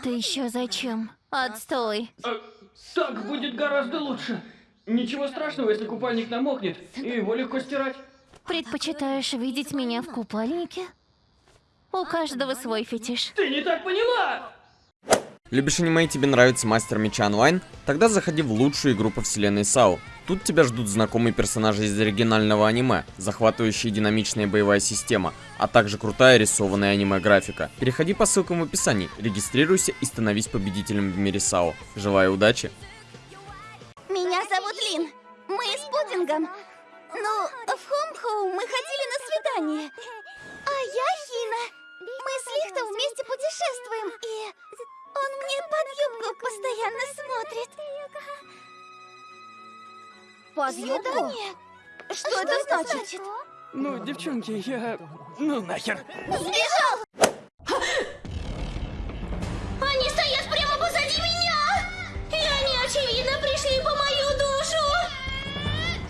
Это еще зачем? Отстой. А, так будет гораздо лучше. Ничего страшного, если купальник намокнет, и его легко стирать. Предпочитаешь видеть меня в купальнике? У каждого свой фетиш. Ты не так поняла! Любишь аниме и тебе нравится Мастер Меча онлайн? Тогда заходи в лучшую игру по вселенной САУ. Тут тебя ждут знакомые персонажи из оригинального аниме, захватывающая динамичная боевая система, а также крутая рисованная аниме-графика. Переходи по ссылкам в описании, регистрируйся и становись победителем в мире САУ. Желаю удачи! Меня зовут Лин. Мы с пудингом. Ну, в Хом-Хоу мы ходили на свидание. А я Хина. Мы с Лихтом вместе путешествуем. И он мне под юбку постоянно смотрит. Под Свидание? Что, это значит? Ну, девчонки, я... Ну нахер. Сбежал! Они стоят прямо позади меня! И они, очевидно, пришли по мою душу!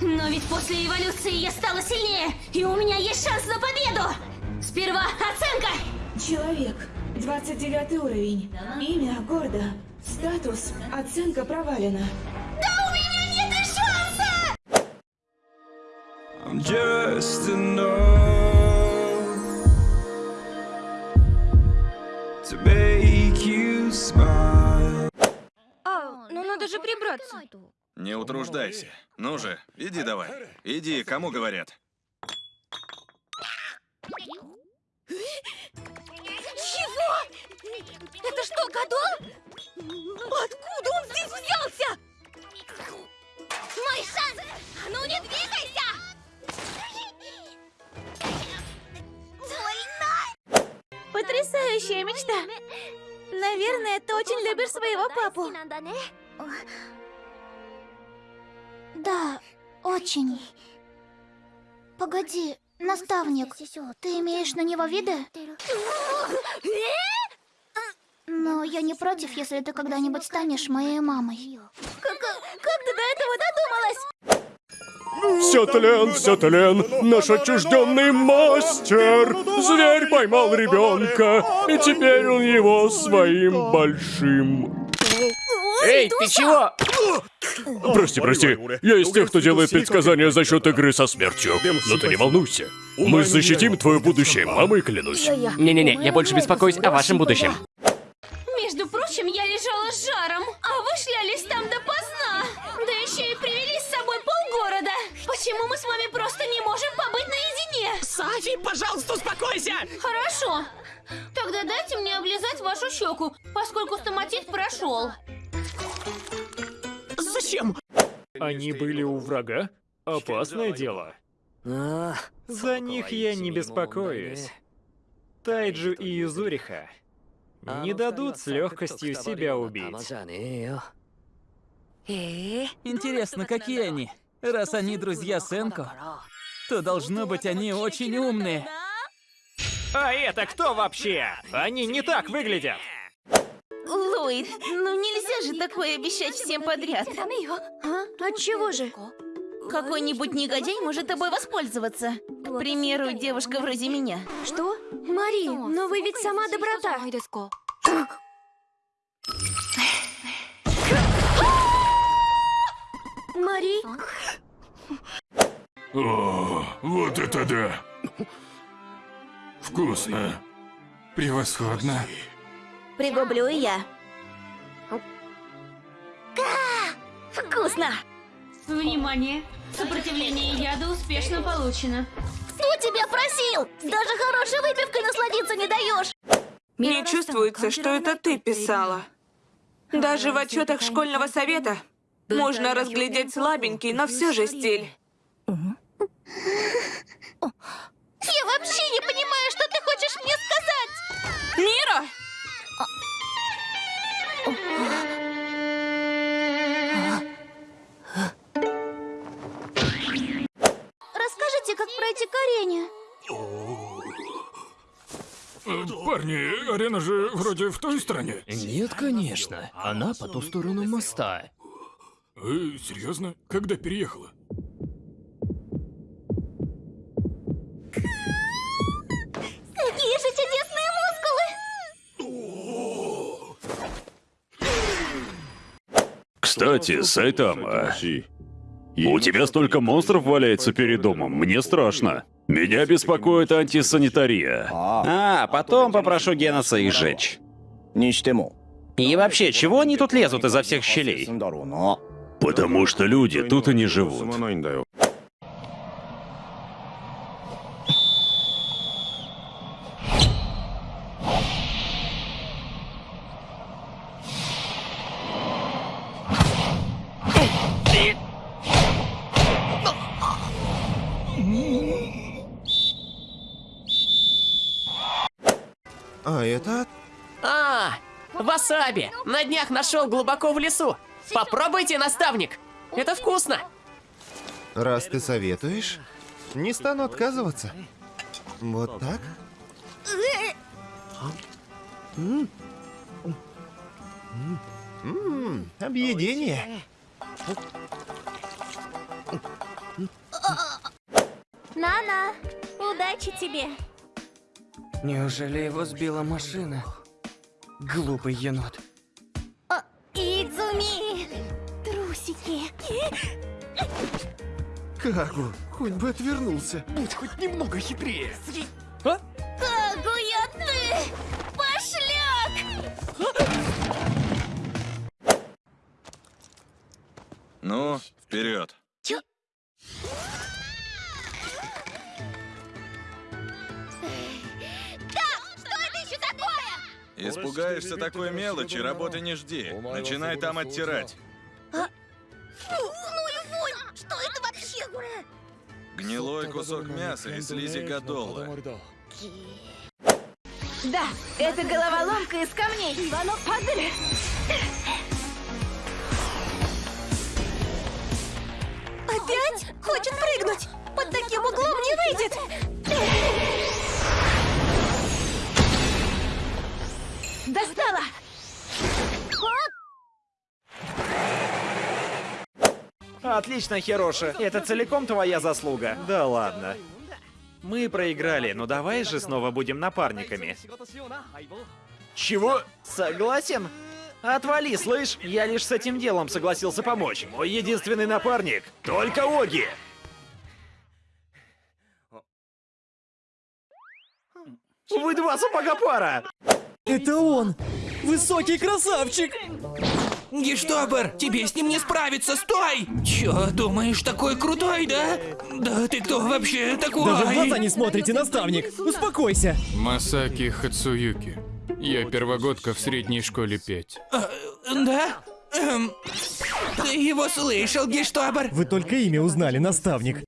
Но ведь после эволюции я стала сильнее, и у меня есть шанс на победу! Сперва оценка! Человек. 29 уровень. Имя Гордо. Статус. Оценка провалена. I'm just a number to make you smile. А, ну надо же прибраться. Не утруждайся. Ну же, иди давай. Иди, кому говорят. Чего? Это что, Гадол? Откуда он здесь взялся? Мой шанс! А ну не двигайся! Больно! Потрясающая мечта. Наверное, ты очень любишь своего папу. Да, очень. Погоди, наставник, ты имеешь на него виды? Но я не против, если ты когда-нибудь станешь моей мамой. Как, как ты до этого додумалась? Все тлен, все тлен, наш отчужденный мастер. Зверь поймал ребенка, и теперь он его своим большим. Эй, ты чего? Прости, прости, я из тех, кто делает предсказания за счет игры со смертью. Но ты не волнуйся. Мы защитим твое будущее, мамой клянусь. Не-не-не, я больше беспокоюсь о вашем будущем. Между прочим, я лежала с жаром, а вы шлялись там допоздна. Да еще и привели с собой полгорода. Почему мы с вами просто не можем побыть наедине? Сафи, пожалуйста, успокойся! Хорошо. Тогда дайте мне облизать вашу щеку, поскольку стоматит прошел. Зачем? Они были у врага? Опасное дело. За них я не беспокоюсь. Тайджу и Юзуриха не дадут с легкостью себя убить. Интересно, какие они? Раз они друзья Сенко, то должно быть они очень умные. А это кто вообще? Они не так выглядят. Ллойд, ну нельзя же такое обещать всем подряд. А? Отчего же? Какой-нибудь негодяй может тобой воспользоваться. К примеру, девушка вроде меня. Что? Мари, но вы ведь сама доброта. Мари? О, вот это да! Вкусно. Превосходно. Пригублю и я. Вкусно! Внимание! Сопротивление яда успешно получено. Кто тебя просил? Даже хорошей выпивкой насладиться не даешь. Мне чувствуется, что это ты писала. Даже в отчетах школьного совета можно разглядеть слабенький, но все же стиль. Я вообще не понимаю, что ты хочешь мне сказать. Мира! Парни, арена же вроде в той стороне. Нет, конечно. Она по ту сторону моста. Э, серьезно? Когда переехала? Какие же чудесные мускулы! Кстати, Сайтама, у тебя столько монстров валяется перед домом, мне страшно. Меня беспокоит антисанитария. А, потом попрошу Геноса их сжечь. И вообще, чего они тут лезут изо всех щелей? Потому что люди тут и не живут. А это... А, васаби! На днях нашел глубоко в лесу. Попробуйте, наставник. Это вкусно. Раз ты советуешь, не стану отказываться. Вот так? М. М, Объедение. Нана, удачи тебе. Неужели его сбила машина? Глупый енот. О, Идзуми! Трусики. Кагу, хоть бы отвернулся. Будь хоть немного хитрее. Кагуя ты! Пошляк! Ну, вперед. Испугаешься такой мелочи, работы не жди. Начинай там оттирать. Фу, ну и вонь! Что это вообще? Гнилой кусок мяса и слизи гадола. Да, это головоломка из камней. Падали. Опять? Хочет прыгнуть! Под таким углом не выйдет! Отлично, Хироши. Это целиком твоя заслуга. Да ладно. Мы проиграли, но давай же снова будем напарниками. Чего? Согласен? Отвали, слышь? Я лишь с этим делом согласился помочь. Мой единственный напарник — только Оги. Вы два сапога пара! Это он! Высокий красавчик! Гештобер, тебе с ним не справиться, стой! Чё, думаешь, такой крутой, да? Да ты кто вообще такой? Даже в глаза не смотрите, наставник! Успокойся! Масаки Хацуюки. Я первогодка в средней школе 5. А, да? Эм, ты его слышал, Гештобер? Вы только имя узнали, наставник.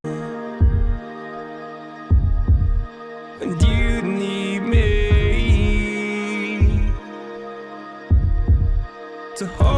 To hold